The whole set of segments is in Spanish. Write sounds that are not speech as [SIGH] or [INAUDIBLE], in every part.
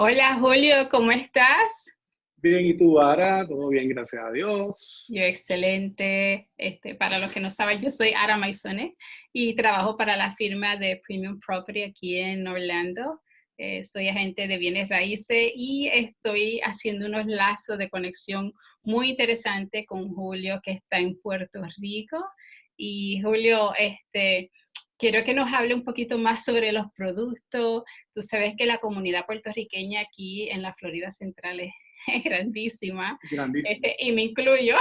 Hola Julio, ¿cómo estás? Bien, ¿y tú, Ara? Todo bien, gracias a Dios. Yo excelente. Este, para los que no saben, yo soy Ara Maisone y trabajo para la firma de Premium Property aquí en Orlando. Eh, soy agente de bienes raíces y estoy haciendo unos lazos de conexión muy interesantes con Julio, que está en Puerto Rico. Y Julio, este, quiero que nos hable un poquito más sobre los productos. Tú sabes que la comunidad puertorriqueña aquí en la Florida Central es, [LAUGHS] grandísima, este, y me incluyo.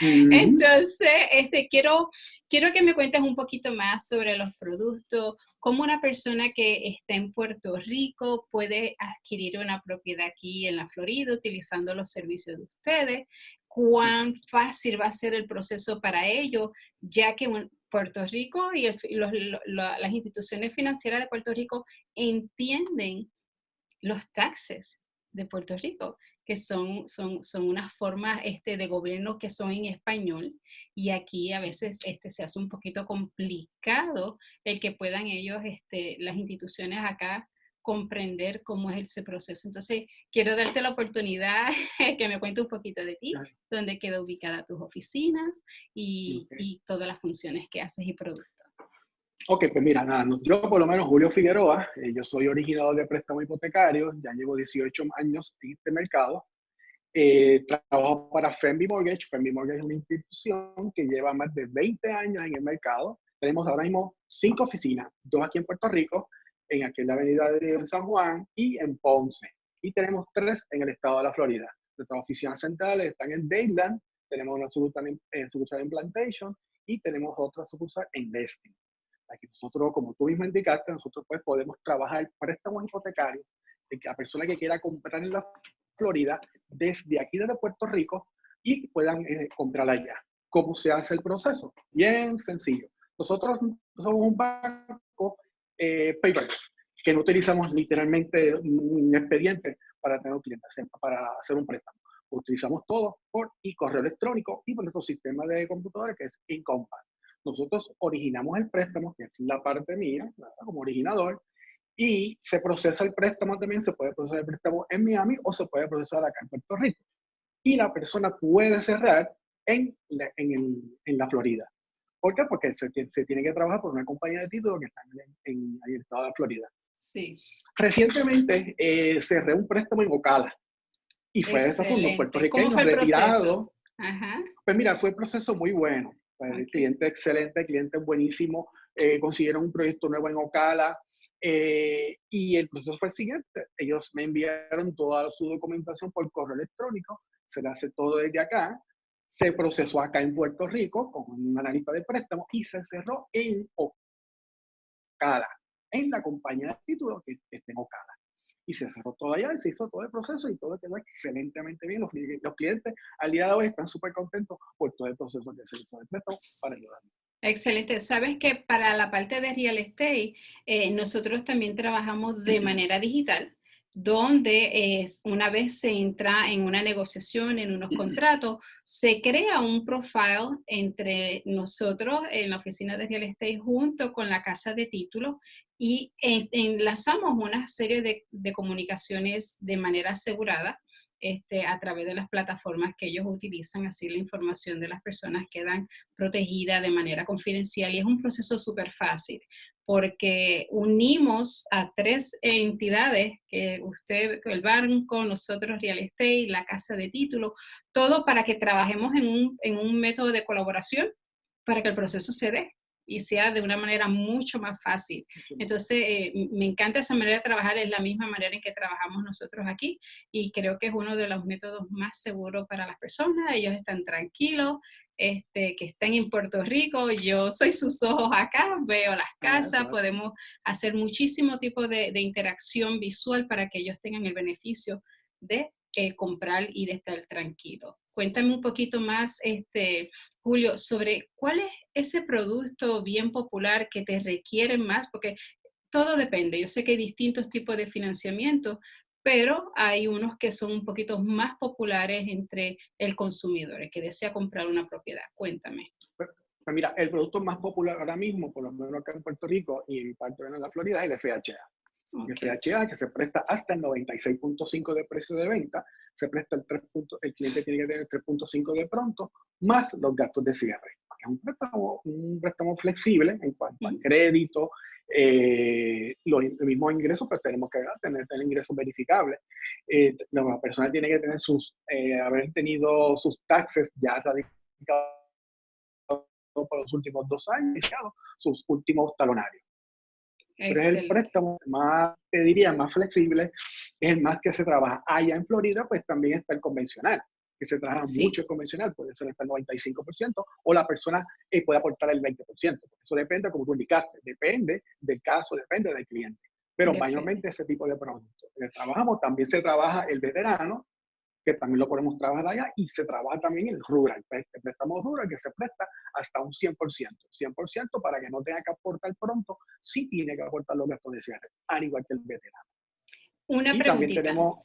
Entonces, este, quiero, quiero que me cuentes un poquito más sobre los productos, cómo una persona que está en Puerto Rico puede adquirir una propiedad aquí en la Florida utilizando los servicios de ustedes, cuán fácil va a ser el proceso para ellos, ya que Puerto Rico y las instituciones financieras de Puerto Rico entienden los taxes de Puerto Rico, que son, son, son unas formas este, de gobierno que son en español y aquí a veces este, se hace un poquito complicado el que puedan ellos, este, las instituciones acá, comprender cómo es ese proceso. Entonces, quiero darte la oportunidad [LAUGHS] que me cuente un poquito de ti, dónde queda ubicada tus oficinas y, y, todas las funciones que haces y productos. Ok, pues mira, nada, yo por lo menos Julio Figueroa, eh, yo soy originador de préstamo hipotecario, ya llevo 18 años en este mercado. Eh, trabajo para Femby Mortgage. Femby Mortgage es una institución que lleva más de 20 años en el mercado. Tenemos ahora mismo cinco oficinas, dos aquí en Puerto Rico en aquí en la avenida de San Juan y en Ponce. Y tenemos tres en el estado de la Florida. Nuestras oficinas centrales están en Dayland, tenemos una sucursal en, eh, sucursal en Plantation y tenemos otra sucursal en Destin. Aquí nosotros, como tú mismo indicaste, nosotros pues podemos trabajar préstamos hipotecarios de que la persona que quiera comprar en la Florida desde aquí desde Puerto Rico y puedan eh, comprar allá. ¿Cómo se hace el proceso? Bien sencillo. Nosotros somos un banco eh, que no utilizamos literalmente un expediente para tener clientes, para hacer un préstamo. Utilizamos todo por y correo electrónico y por nuestro sistema de computadores que es Incompass. Nosotros originamos el préstamo, que es la parte mía, como originador, y se procesa el préstamo también, se puede procesar el préstamo en Miami o se puede procesar acá en Puerto Rico. Y la persona puede cerrar en en, en la Florida. ¿Por qué? Porque se, se, tiene que trabajar por una compañía de títulos que está en, el estado de Florida. Sí. Recientemente eh, cerré un préstamo en Ocala y fue de esa forma, puertorriqueño retirado. Ajá. Pues mira, fue un proceso muy bueno. El cliente excelente, cliente buenísimo. Eh, consiguieron un proyecto nuevo en Ocala. Eh, y el proceso fue el siguiente. Ellos me enviaron toda su documentación por correo electrónico. Se le hace todo desde acá se procesó acá en Puerto Rico con una analista de préstamo y se cerró en Ocala, en la compañía de títulos que está en Ocala. Y se cerró todo allá y se hizo todo el proceso y todo quedó excelentemente bien. Los, los clientes al día de hoy están súper contentos por todo el proceso que se hizo de préstamo para ayudarnos. Excelente. Sabes que para la parte de real estate, eh, nosotros también trabajamos de manera digital donde es, una vez se entra en una negociación, en unos contratos, se crea un profile entre nosotros en la oficina de real estate junto con la casa de títulos y enlazamos una serie de, de comunicaciones de manera asegurada este, a través de las plataformas que ellos utilizan, así la información de las personas quedan protegida de manera confidencial y es un proceso súper fácil porque unimos a tres entidades, que usted, el banco, nosotros Real Estate, la casa de título, todo para que trabajemos en un, en un método de colaboración para que el proceso se dé y sea de una manera mucho más fácil. Entonces, eh, me encanta esa manera de trabajar, es la misma manera en que trabajamos nosotros aquí y creo que es uno de los métodos más seguros para las personas, ellos están tranquilos, este, que están en Puerto Rico, yo soy sus ojos acá, veo las ah, casas, podemos hacer muchísimo tipo de, interacción visual para que ellos tengan el beneficio de eh, comprar y de estar tranquilo. Cuéntame un poquito más, este, Julio, sobre cuál es ese producto bien popular que te requiere más, porque todo depende. Yo sé que hay distintos tipos de financiamiento, pero hay unos que son un poquito más populares entre el consumidor, el que desea comprar una propiedad. Cuéntame. Pues, pues mira, el producto más popular ahora mismo, por lo menos acá en Puerto Rico y en parte de la Florida, es el FHA. FHA, que se presta hasta el 96.5 de precio de venta, se presta el 3. el cliente tiene que tener 3.5 de pronto, más los gastos de cierre. Es un préstamo, un préstamo flexible en cuanto al crédito, eh, los, mismos ingresos, pues tenemos que tener, tener ingresos verificables. Eh, la persona tiene que tener sus, eh, haber tenido sus taxes ya radicados por los últimos dos años, sus últimos talonarios. Pero es el préstamo más, te diría, más flexible, es el más que se trabaja. Allá en Florida, pues también está el convencional, que se trabaja mucho el convencional, puede ser hasta el 95%, o la persona eh, puede aportar el 20%. Eso depende, como tú indicaste, depende del caso, depende del cliente. Pero mayormente ese tipo de productos. Trabajamos, también se trabaja el veterano, que también lo podemos trabajar allá, y se trabaja también el rural, el préstamo rural que se presta hasta un 100%, 100% para que no tenga que aportar pronto, sí tiene que aportar los gastos de cierre, al igual que el veterano. Una preguntita. Tenemos,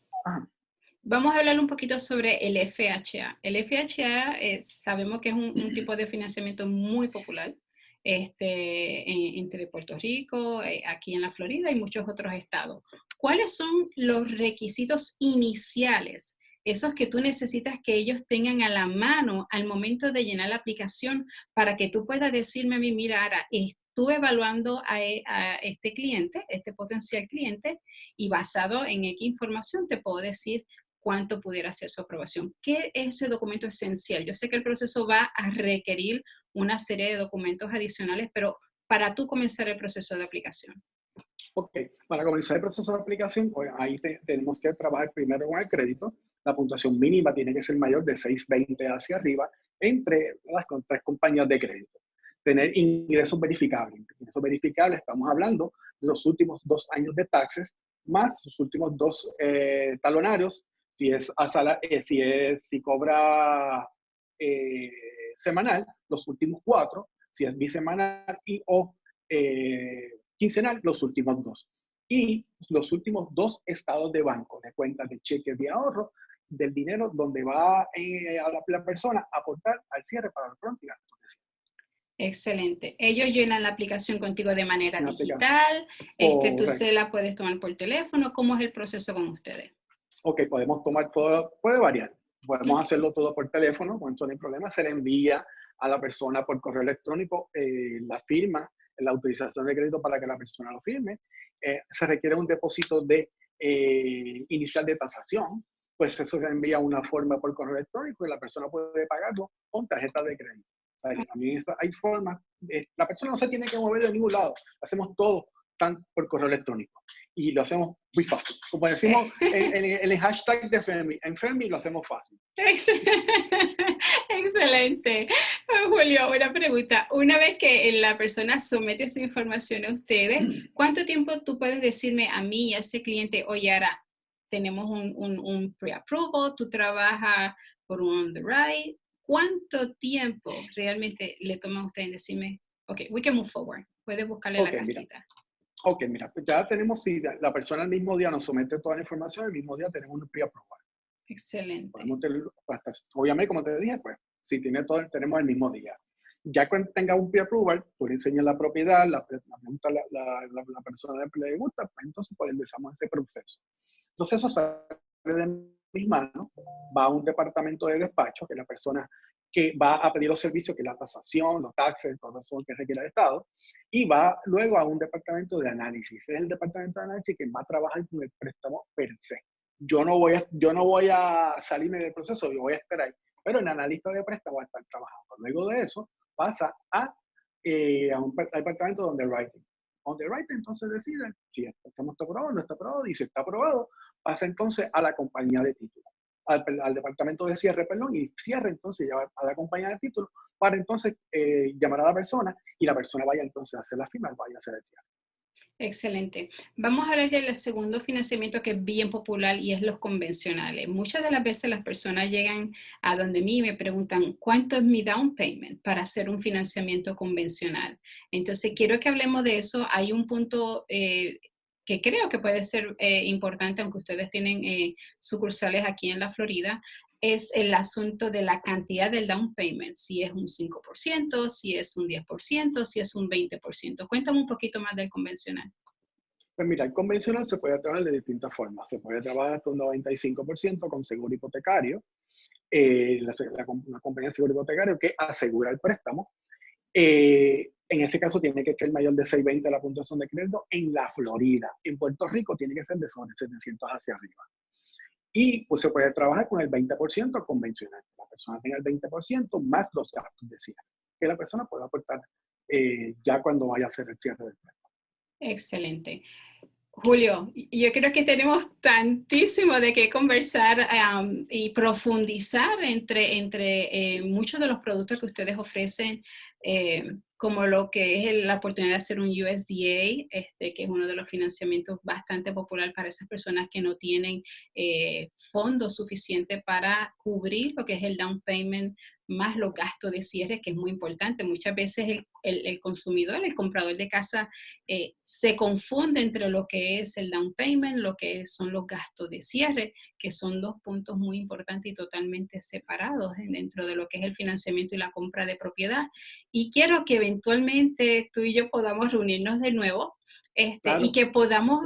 Vamos a hablar un poquito sobre el FHA. El FHA eh, sabemos que es un, tipo de financiamiento muy popular este, entre Puerto Rico, eh, aquí en la Florida y muchos otros estados. ¿Cuáles son los requisitos iniciales esos que tú necesitas que ellos tengan a la mano al momento de llenar la aplicación para que tú puedas decirme a mí, mira, Ara, estuve evaluando e, a, este cliente, este potencial cliente, y basado en X información te puedo decir cuánto pudiera ser su aprobación. ¿Qué es ese documento esencial? Yo sé que el proceso va a requerir una serie de documentos adicionales, pero para tú comenzar el proceso de aplicación. Ok, para comenzar el proceso de aplicación, pues ahí tenemos que trabajar primero con el crédito. La puntuación mínima tiene que ser mayor de 620 hacia arriba entre las tres compañías de crédito. Tener ingresos verificables. Ingresos verificables, estamos hablando de los últimos dos años de taxes, más los últimos dos eh, talonarios, si es, a sala, eh, si, es si cobra eh, semanal, los últimos cuatro, si es bisemanal y o quincenal los últimos dos. Y los últimos dos estados de banco, de cuentas de cheques de ahorro, del dinero donde va eh, a la, persona a aportar al cierre para el pronto y Excelente. Ellos llenan la aplicación contigo de manera digital. Este, tú se la puedes tomar por teléfono. ¿Cómo es el proceso con ustedes? Ok, podemos tomar todo, puede variar. Podemos hacerlo todo por teléfono, con eso no hay problema. Se le envía a la persona por correo electrónico eh, la firma la autorización de crédito para que la persona lo firme. Eh, se requiere un depósito de eh, inicial de tasación, pues eso se envía una forma por correo electrónico y la persona puede pagarlo con tarjeta de crédito. también hay formas, la persona no se tiene que mover de ningún lado, hacemos todo tan por correo electrónico y lo hacemos muy fácil. Como decimos en, el hashtag de Fermi, en Fermi lo hacemos fácil. Excelente. Julio, una pregunta. Una vez que la persona somete su información a ustedes, ¿cuánto tiempo tú puedes decirme a mí y a ese cliente, oye, ahora tenemos un, un, pre-approval, tú trabajas por un underwrite? ¿Cuánto tiempo realmente le toma a usted en decirme, ok, we can move forward? Puede buscarle la casita. Ok, mira, pues ya tenemos, si la persona el mismo día nos somete toda la información, el mismo día tenemos un pre-approval. Excelente. obviamente, como te dije, pues, si tiene todo, tenemos el mismo día. Ya cuando tenga un pre-approval, tú le enseñas la propiedad, la, pregunta la, la, la, persona le gusta, pues entonces pues empezamos ese proceso. Entonces eso sale de mis manos, va a un departamento de despacho, que la persona que va a pedir los servicios, que es la tasación, los taxes, todo eso que requiere el Estado, y va luego a un departamento de análisis. Es el departamento de análisis que va a trabajar con el préstamo per se. Yo no voy a, yo no voy a salirme del proceso, yo voy a esperar, pero el analista de préstamo va a estar trabajando. Luego de eso, pasa a, eh, a un departamento de underwriting. Underwriting entonces decide si el préstamo está aprobado o no está aprobado, y si está aprobado, pasa entonces a la compañía de título al, departamento de cierre, perdón, y cierre entonces ya a la compañía de título para entonces eh, llamar a la persona y la persona vaya entonces a hacer la firma, vaya a hacer el cierre. Excelente. Vamos a hablar del segundo financiamiento que es bien popular y es los convencionales. Muchas de las veces las personas llegan a donde mí y me preguntan, ¿cuánto es mi down payment para hacer un financiamiento convencional? Entonces, quiero que hablemos de eso. Hay un punto eh, que creo que puede ser eh, importante, aunque ustedes tienen eh, sucursales aquí en la Florida, es el asunto de la cantidad del down payment, si es un 5%, si es un 10%, si es un 20%. Cuéntame un poquito más del convencional. Pues mira, el convencional se puede trabajar de distintas formas. Se puede trabajar hasta un 95% con seguro hipotecario, eh, la, una compañía de seguro hipotecario que asegura el préstamo. Eh, en ese caso tiene que ser mayor de 620 la puntuación de crédito en la Florida. En Puerto Rico tiene que ser de sobre 700 hacia arriba. Y pues se puede trabajar con el 20% convencional. La persona tenga el 20% más los gastos de cierre, que la persona pueda aportar eh, ya cuando vaya a hacer el cierre del préstamo. Excelente. Julio, yo creo que tenemos tantísimo de qué conversar y profundizar entre, entre eh, muchos de los productos que ustedes ofrecen, eh, como lo que es la oportunidad de hacer un USDA, este, que es uno de los financiamientos bastante popular para esas personas que no tienen eh, fondos suficientes para cubrir lo que es el down payment más los gastos de cierre, que es muy importante. Muchas veces el, consumidor, el comprador de casa, eh, se confunde entre lo que es el down payment, lo que son los gastos de cierre, que son dos puntos muy importantes y totalmente separados dentro de lo que es el financiamiento y la compra de propiedad. Y quiero que eventualmente tú y yo podamos reunirnos de nuevo este, y que podamos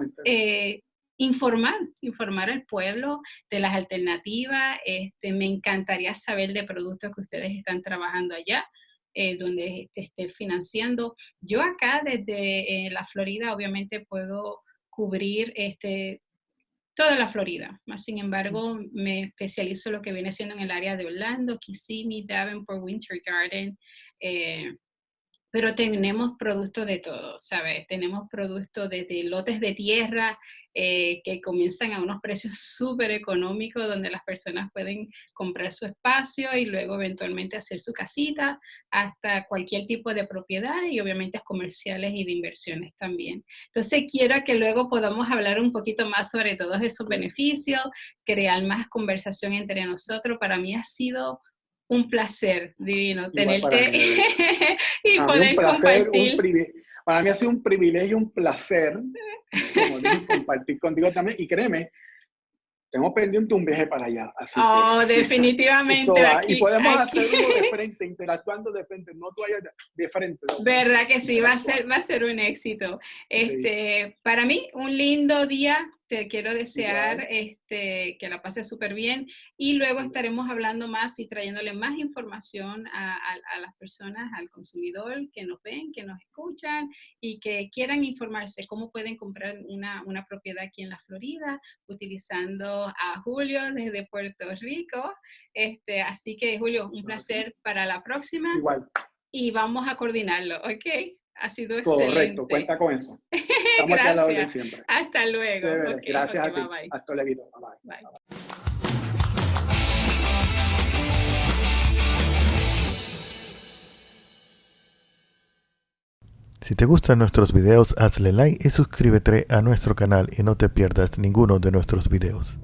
informar, informar al pueblo de las alternativas. Este, me encantaría saber de productos que ustedes están trabajando allá, eh, donde te esté financiando. Yo acá desde eh, la Florida obviamente puedo cubrir este, toda la Florida. Más sin embargo, me especializo en lo que viene siendo en el área de Orlando, Kissimmee, Davenport, Winter Garden, eh, pero tenemos productos de todo, ¿sabes? Tenemos productos desde lotes de tierra eh, que comienzan a unos precios súper económicos donde las personas pueden comprar su espacio y luego eventualmente hacer su casita, hasta cualquier tipo de propiedad y obviamente comerciales y de inversiones también. Entonces quiero que luego podamos hablar un poquito más sobre todos esos beneficios, crear más conversación entre nosotros. Para mí ha sido un placer divino tenerte [LAUGHS] y poder compartir. para mí ha sido un privilegio, un placer [LAUGHS] compartir contigo también. Y créeme, tengo pendiente un viaje para allá. oh, [LAUGHS] definitivamente. y podemos hacerlo de frente, interactuando de frente, no tú de frente. ¿Verdad que sí? Va a ser, va a ser un éxito. Este, Para mí, un lindo día te quiero desear este, que la pases súper bien y luego estaremos hablando más y trayéndole más información a, las personas, al consumidor que nos ven, que nos escuchan y que quieran informarse cómo pueden comprar una, una propiedad aquí en la Florida utilizando a Julio desde Puerto Rico. Este, así que Julio, un placer para la próxima. Igual. Y vamos a coordinarlo, ¿ok? Ha sido excelente. Correcto, cuenta con eso. [LAUGHS] Estamos aquí siempre. Hasta luego. Gracias a ti. Hasta luego. bye. bye. Si te gustan nuestros videos, hazle like y suscríbete a nuestro canal y no te pierdas ninguno de nuestros videos.